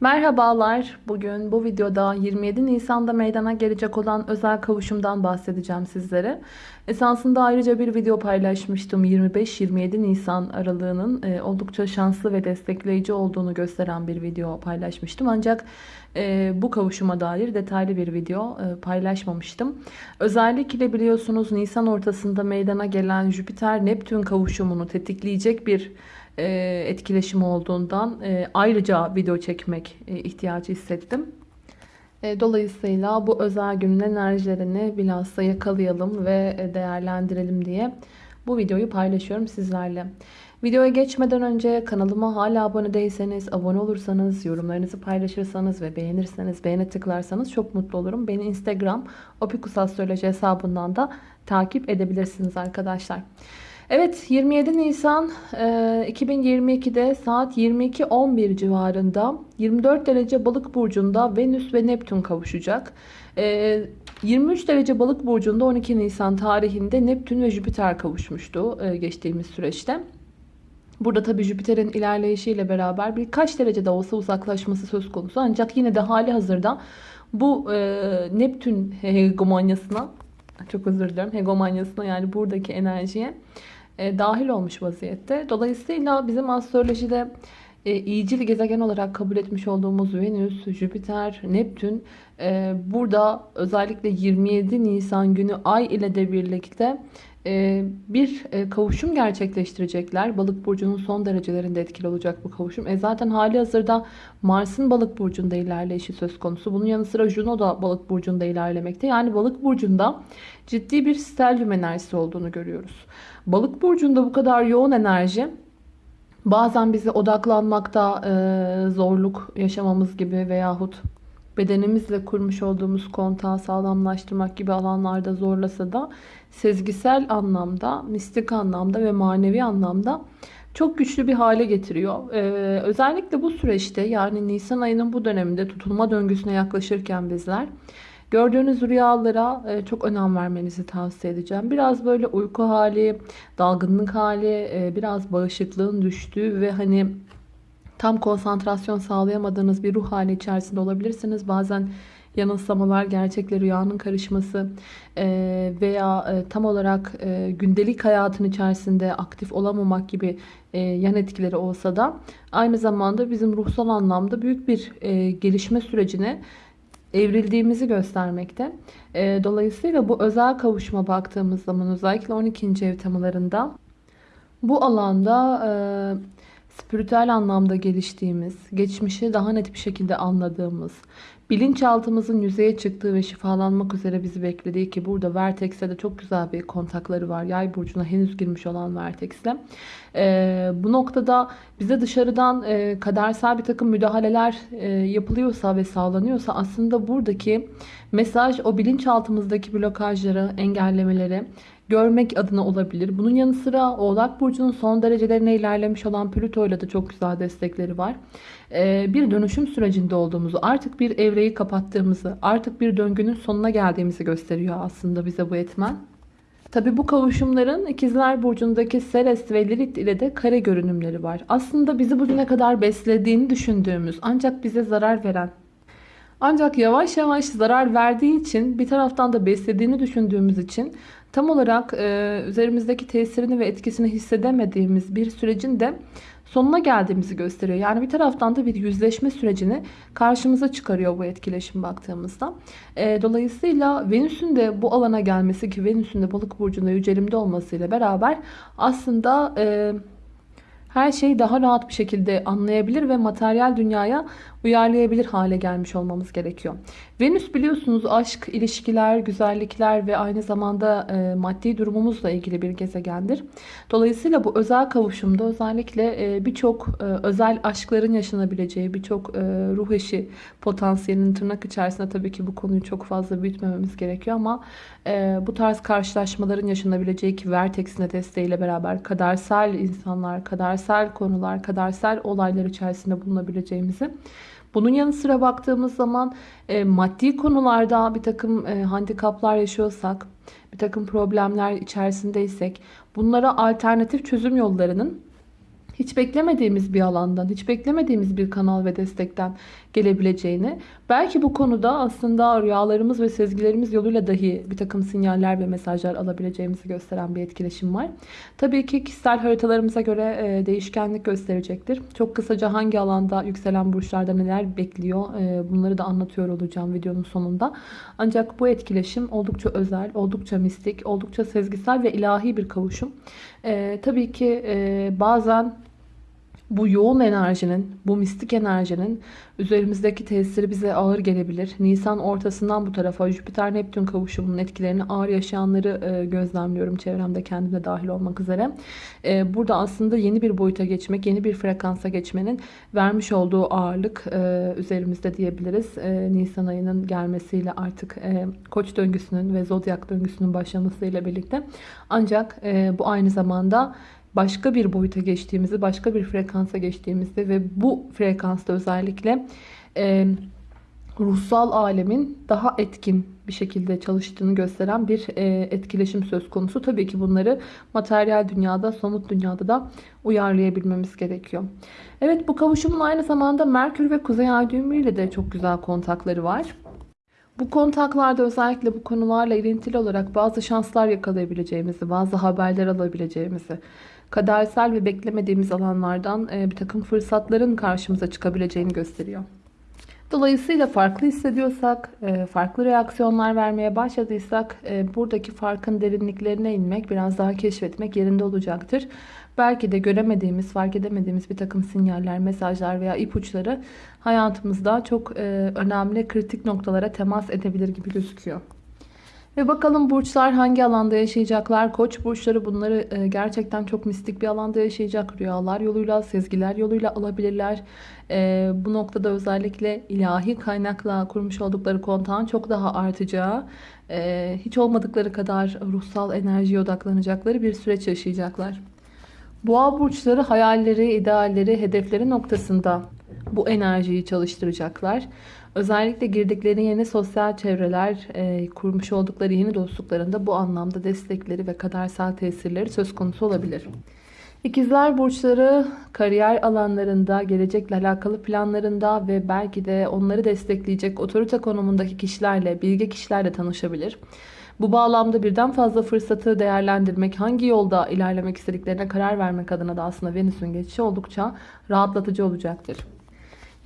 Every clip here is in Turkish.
Merhabalar. Bugün bu videoda 27 Nisan'da meydana gelecek olan özel kavuşumdan bahsedeceğim sizlere. Esasında ayrıca bir video paylaşmıştım. 25-27 Nisan aralığının e, oldukça şanslı ve destekleyici olduğunu gösteren bir video paylaşmıştım. Ancak e, bu kavuşuma dair detaylı bir video e, paylaşmamıştım. Özellikle biliyorsunuz Nisan ortasında meydana gelen Jüpiter-Neptün kavuşumunu tetikleyecek bir e, etkileşim olduğundan e, ayrıca video çekmek e, ihtiyacı hissettim. Dolayısıyla bu özel günün enerjilerini bilhassa yakalayalım ve değerlendirelim diye bu videoyu paylaşıyorum sizlerle. Videoya geçmeden önce kanalıma hala abone değilseniz, abone olursanız, yorumlarınızı paylaşırsanız ve beğenirseniz, beğene tıklarsanız çok mutlu olurum. Beni Instagram opikusastroloji hesabından da takip edebilirsiniz arkadaşlar. Evet 27 Nisan 2022'de saat 22.11 civarında 24 derece balık burcunda Venüs ve Neptün kavuşacak. 23 derece balık burcunda 12 Nisan tarihinde Neptün ve Jüpiter kavuşmuştu geçtiğimiz süreçte. Burada tabi Jüpiter'in ilerleyişiyle beraber birkaç derece de olsa uzaklaşması söz konusu. Ancak yine de hali hazırda bu Neptün hegemonyasına çok özür dilerim hegemonyasına yani buradaki enerjiye e, dahil olmuş vaziyette. Dolayısıyla bizim astrolojide e, iyicil gezegen olarak kabul etmiş olduğumuz Venüs, Jüpiter, Neptün e, burada özellikle 27 Nisan günü Ay ile de birlikte bir e, kavuşum gerçekleştirecekler. Balık burcunun son derecelerinde etkili olacak bu kavuşum. E zaten hali hazırda Mars'ın balık burcunda ilerleyişi söz konusu. Bunun yanı sıra Juno da balık burcunda ilerlemekte. Yani balık burcunda ciddi bir stelyum enerjisi olduğunu görüyoruz. Balık burcunda bu kadar yoğun enerji bazen bizi odaklanmakta e, zorluk yaşamamız gibi veyahut bedenimizle kurmuş olduğumuz kontağı sağlamlaştırmak gibi alanlarda zorlasa da sezgisel anlamda, mistik anlamda ve manevi anlamda çok güçlü bir hale getiriyor. Ee, özellikle bu süreçte yani Nisan ayının bu döneminde tutulma döngüsüne yaklaşırken bizler gördüğünüz rüyalara e, çok önem vermenizi tavsiye edeceğim. Biraz böyle uyku hali, dalgınlık hali, e, biraz bağışıklığın düştüğü ve hani tam konsantrasyon sağlayamadığınız bir ruh hali içerisinde olabilirsiniz. Bazen yanılsamalar, gerçekle rüyanın karışması e, veya e, tam olarak e, gündelik hayatın içerisinde aktif olamamak gibi yan etkileri olsa da aynı zamanda bizim ruhsal anlamda büyük bir gelişme sürecine evrildiğimizi göstermekte. Dolayısıyla bu özel kavuşma baktığımız zaman özellikle 12. ev temalarında bu alanda spiritüel anlamda geliştiğimiz, geçmişi daha net bir şekilde anladığımız, bilinçaltımızın yüzeye çıktığı ve şifalanmak üzere bizi beklediği ki burada Vertex'e de çok güzel bir kontakları var. Yay burcuna henüz girmiş olan Vertex'le. Ee, bu noktada bize dışarıdan e, kadersel bir takım müdahaleler e, yapılıyorsa ve sağlanıyorsa aslında buradaki mesaj o bilinçaltımızdaki blokajları, engellemeleri görmek adına olabilir. Bunun yanı sıra Oğlak Burcu'nun son derecelerine ilerlemiş olan Plüto ile de çok güzel destekleri var. Ee, bir dönüşüm sürecinde olduğumuzu, artık bir evreyi kapattığımızı, artık bir döngünün sonuna geldiğimizi gösteriyor aslında bize bu etmen. Tabi bu kavuşumların ikizler burcundaki Seres ve Lilith ile de kare görünümleri var. Aslında bizi bugüne kadar beslediğini düşündüğümüz ancak bize zarar veren ancak yavaş yavaş zarar verdiği için bir taraftan da beslediğini düşündüğümüz için tam olarak e, üzerimizdeki tesirini ve etkisini hissedemediğimiz bir sürecin de sonuna geldiğimizi gösteriyor. Yani bir taraftan da bir yüzleşme sürecini karşımıza çıkarıyor bu etkileşim baktığımızda. E, dolayısıyla Venüs'ün de bu alana gelmesi ki Venüs'ün de balık burcunda yücelimde olmasıyla beraber aslında... E, her şeyi daha rahat bir şekilde anlayabilir ve materyal dünyaya uyarlayabilir hale gelmiş olmamız gerekiyor. Venüs biliyorsunuz aşk, ilişkiler, güzellikler ve aynı zamanda e, maddi durumumuzla ilgili bir gezegendir. Dolayısıyla bu özel kavuşumda özellikle e, birçok e, özel aşkların yaşanabileceği, birçok e, ruh eşi potansiyelinin tırnak içerisinde tabii ki bu konuyu çok fazla büyütmememiz gerekiyor ama e, bu tarz karşılaşmaların yaşanabileceği ki Vertex'in de desteğiyle beraber kadersel insanlar, kadersel konular, kadersel olaylar içerisinde bulunabileceğimizi bunun yanı sıra baktığımız zaman e, maddi konularda bir takım e, handikaplar yaşıyorsak, bir takım problemler içerisindeysek bunlara alternatif çözüm yollarının hiç beklemediğimiz bir alandan, hiç beklemediğimiz bir kanal ve destekten gelebileceğini, belki bu konuda aslında rüyalarımız ve sezgilerimiz yoluyla dahi bir takım sinyaller ve mesajlar alabileceğimizi gösteren bir etkileşim var. Tabii ki kişisel haritalarımıza göre e, değişkenlik gösterecektir. Çok kısaca hangi alanda yükselen burçlarda neler bekliyor e, bunları da anlatıyor olacağım videonun sonunda. Ancak bu etkileşim oldukça özel, oldukça mistik, oldukça sezgisel ve ilahi bir kavuşum. E, tabii ki bazen bu yoğun enerjinin, bu mistik enerjinin üzerimizdeki tesiri bize ağır gelebilir. Nisan ortasından bu tarafa Jüpiter-Neptün kavuşumunun etkilerini ağır yaşayanları e, gözlemliyorum çevremde kendimde dahil olmak üzere. E, burada aslında yeni bir boyuta geçmek, yeni bir frekansa geçmenin vermiş olduğu ağırlık e, üzerimizde diyebiliriz. Nisan ayının gelmesiyle artık koç döngüsünün ve zodyak döngüsünün başlamasıyla birlikte. Ancak bu aynı zamanda başka bir boyuta geçtiğimizi, başka bir frekansa geçtiğimizde ve bu frekansta özellikle e, ruhsal alemin daha etkin bir şekilde çalıştığını gösteren bir e, etkileşim söz konusu. Tabii ki bunları materyal dünyada, somut dünyada da uyarlayabilmemiz gerekiyor. Evet bu kavuşumun aynı zamanda Merkür ve Kuzey Ay düğümü ile de çok güzel kontakları var. Bu kontaklarda özellikle bu konularla ilintili olarak bazı şanslar yakalayabileceğimizi, bazı haberler alabileceğimizi, kadersel ve beklemediğimiz alanlardan bir takım fırsatların karşımıza çıkabileceğini gösteriyor. Dolayısıyla farklı hissediyorsak, e, farklı reaksiyonlar vermeye başladıysak e, buradaki farkın derinliklerine inmek, biraz daha keşfetmek yerinde olacaktır. Belki de göremediğimiz, fark edemediğimiz bir takım sinyaller, mesajlar veya ipuçları hayatımızda çok önemli, kritik noktalara temas edebilir gibi gözüküyor. Ve bakalım burçlar hangi alanda yaşayacaklar? Koç burçları bunları e, gerçekten çok mistik bir alanda yaşayacak. Rüyalar yoluyla, sezgiler yoluyla alabilirler. E, bu noktada özellikle ilahi kaynakla kurmuş oldukları kontağın çok daha artacağı, e, hiç olmadıkları kadar ruhsal enerjiye odaklanacakları bir süreç yaşayacaklar. Boğa burçları hayalleri, idealleri, hedefleri noktasında bu enerjiyi çalıştıracaklar. Özellikle girdikleri yeni sosyal çevreler, e, kurmuş oldukları yeni dostluklarında bu anlamda destekleri ve kadersel tesirleri söz konusu olabilir. İkizler burçları kariyer alanlarında, gelecekle alakalı planlarında ve belki de onları destekleyecek otorite konumundaki kişilerle, bilge kişilerle tanışabilir. Bu bağlamda birden fazla fırsatı değerlendirmek, hangi yolda ilerlemek istediklerine karar vermek adına da aslında Venüs'ün geçişi oldukça rahatlatıcı olacaktır.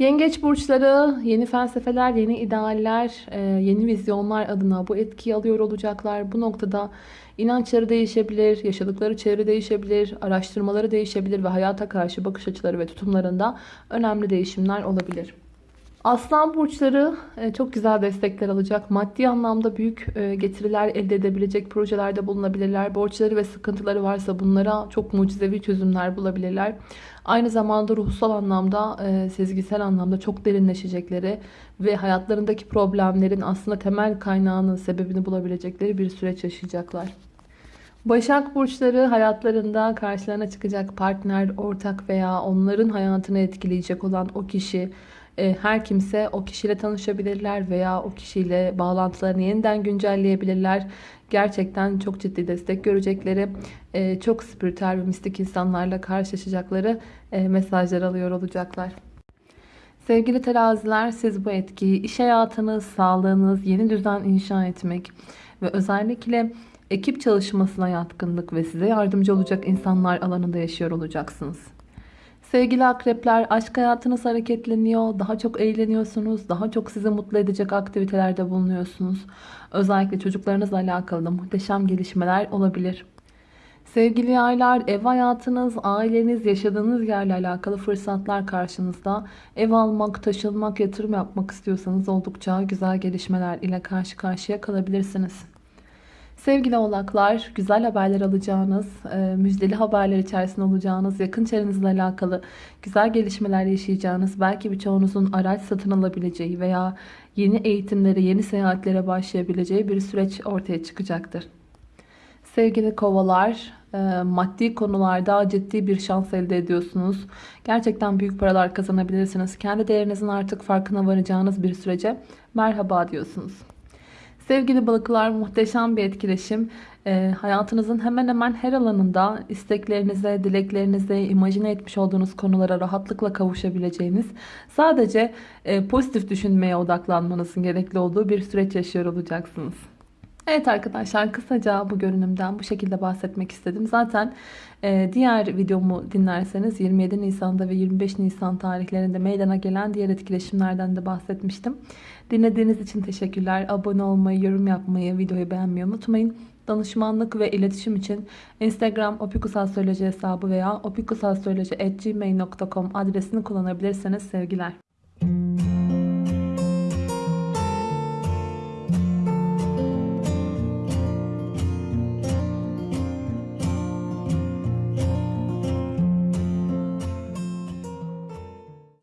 Yengeç burçları yeni felsefeler, yeni idealler, e, yeni vizyonlar adına bu etkiyi alıyor olacaklar. Bu noktada inançları değişebilir, yaşadıkları çevre değişebilir, araştırmaları değişebilir ve hayata karşı bakış açıları ve tutumlarında önemli değişimler olabilir. Aslan burçları e, çok güzel destekler alacak. Maddi anlamda büyük e, getiriler elde edebilecek projelerde bulunabilirler. Borçları ve sıkıntıları varsa bunlara çok mucizevi çözümler bulabilirler. Aynı zamanda ruhsal anlamda, e, sezgisel anlamda çok derinleşecekleri ve hayatlarındaki problemlerin aslında temel kaynağının sebebini bulabilecekleri bir süreç yaşayacaklar. Başak burçları hayatlarında karşılarına çıkacak partner, ortak veya onların hayatını etkileyecek olan o kişi, her kimse o kişiyle tanışabilirler veya o kişiyle bağlantılarını yeniden güncelleyebilirler. Gerçekten çok ciddi destek görecekleri, e, çok spiritüel ve mistik insanlarla karşılaşacakları e, mesajlar alıyor olacaklar. Sevgili teraziler siz bu etkiyi iş hayatınız, sağlığınız, yeni düzen inşa etmek ve özellikle ekip çalışmasına yatkınlık ve size yardımcı olacak insanlar alanında yaşıyor olacaksınız. Sevgili akrepler aşk hayatınız hareketleniyor. Daha çok eğleniyorsunuz. Daha çok sizi mutlu edecek aktivitelerde bulunuyorsunuz. Özellikle çocuklarınızla alakalı da muhteşem gelişmeler olabilir. Sevgili yaylar ev hayatınız, aileniz, yaşadığınız yerle alakalı fırsatlar karşınızda. Ev almak, taşınmak, yatırım yapmak istiyorsanız oldukça güzel gelişmeler ile karşı karşıya kalabilirsiniz. Sevgili oğlaklar, güzel haberler alacağınız, e, müjdeli haberler içerisinde olacağınız, yakın çevrenizle alakalı güzel gelişmeler yaşayacağınız, belki birçoğunuzun araç satın alabileceği veya yeni eğitimlere, yeni seyahatlere başlayabileceği bir süreç ortaya çıkacaktır. Sevgili kovalar, e, maddi konularda ciddi bir şans elde ediyorsunuz. Gerçekten büyük paralar kazanabilirsiniz. Kendi değerinizin artık farkına varacağınız bir sürece merhaba diyorsunuz. Sevgili balıklar muhteşem bir etkileşim. Ee, hayatınızın hemen hemen her alanında isteklerinize, dileklerinize, imajine etmiş olduğunuz konulara rahatlıkla kavuşabileceğiniz, sadece e, pozitif düşünmeye odaklanmanızın gerekli olduğu bir süreç yaşıyor olacaksınız. Evet arkadaşlar kısaca bu görünümden bu şekilde bahsetmek istedim. Zaten e, diğer videomu dinlerseniz 27 Nisan'da ve 25 Nisan tarihlerinde meydana gelen diğer etkileşimlerden de bahsetmiştim. Dinlediğiniz için teşekkürler. Abone olmayı, yorum yapmayı, videoyu beğenmeyi unutmayın. Danışmanlık ve iletişim için Instagram opikusastroloji hesabı veya opikusastroloji.gmail.com adresini kullanabilirsiniz. Sevgiler.